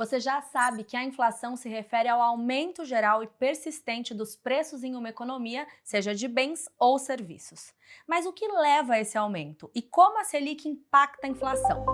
Você já sabe que a inflação se refere ao aumento geral e persistente dos preços em uma economia, seja de bens ou serviços. Mas o que leva a esse aumento e como a Selic impacta a inflação?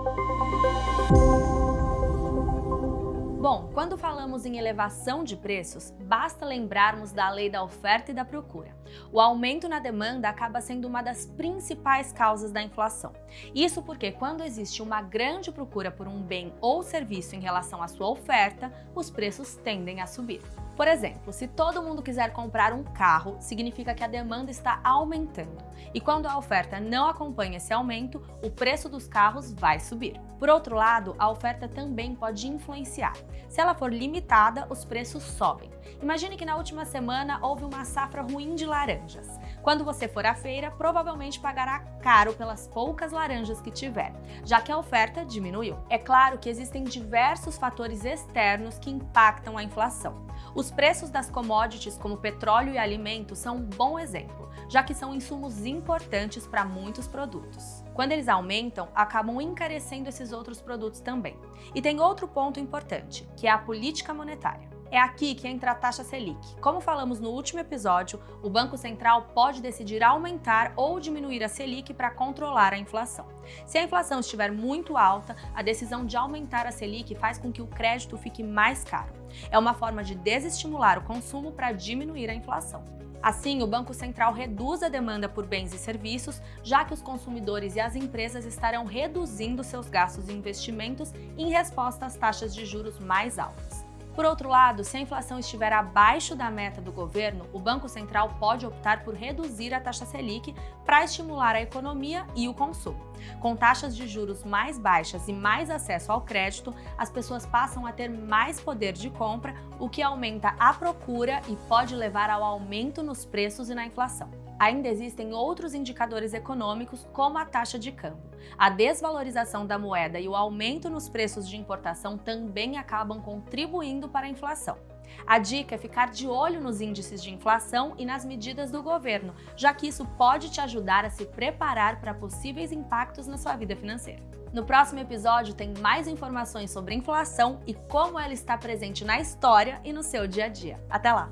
Bom, quando falamos em elevação de preços, basta lembrarmos da lei da oferta e da procura. O aumento na demanda acaba sendo uma das principais causas da inflação. Isso porque quando existe uma grande procura por um bem ou serviço em relação à sua oferta, os preços tendem a subir. Por exemplo, se todo mundo quiser comprar um carro, significa que a demanda está aumentando. E quando a oferta não acompanha esse aumento, o preço dos carros vai subir. Por outro lado, a oferta também pode influenciar. Se ela for limitada, os preços sobem. Imagine que na última semana houve uma safra ruim de laranjas. Quando você for à feira, provavelmente pagará caro pelas poucas laranjas que tiver, já que a oferta diminuiu. É claro que existem diversos fatores externos que impactam a inflação. Os preços das commodities como petróleo e alimentos são um bom exemplo, já que são insumos importantes para muitos produtos. Quando eles aumentam, acabam encarecendo esses outros produtos também. E tem outro ponto importante, que é a política monetária. É aqui que entra a taxa Selic. Como falamos no último episódio, o Banco Central pode decidir aumentar ou diminuir a Selic para controlar a inflação. Se a inflação estiver muito alta, a decisão de aumentar a Selic faz com que o crédito fique mais caro. É uma forma de desestimular o consumo para diminuir a inflação. Assim, o Banco Central reduz a demanda por bens e serviços, já que os consumidores e as empresas estarão reduzindo seus gastos e investimentos em resposta às taxas de juros mais altas. Por outro lado, se a inflação estiver abaixo da meta do governo, o Banco Central pode optar por reduzir a taxa Selic para estimular a economia e o consumo. Com taxas de juros mais baixas e mais acesso ao crédito, as pessoas passam a ter mais poder de compra, o que aumenta a procura e pode levar ao aumento nos preços e na inflação. Ainda existem outros indicadores econômicos, como a taxa de câmbio. A desvalorização da moeda e o aumento nos preços de importação também acabam contribuindo para a inflação. A dica é ficar de olho nos índices de inflação e nas medidas do governo, já que isso pode te ajudar a se preparar para possíveis impactos na sua vida financeira. No próximo episódio tem mais informações sobre inflação e como ela está presente na história e no seu dia a dia. Até lá!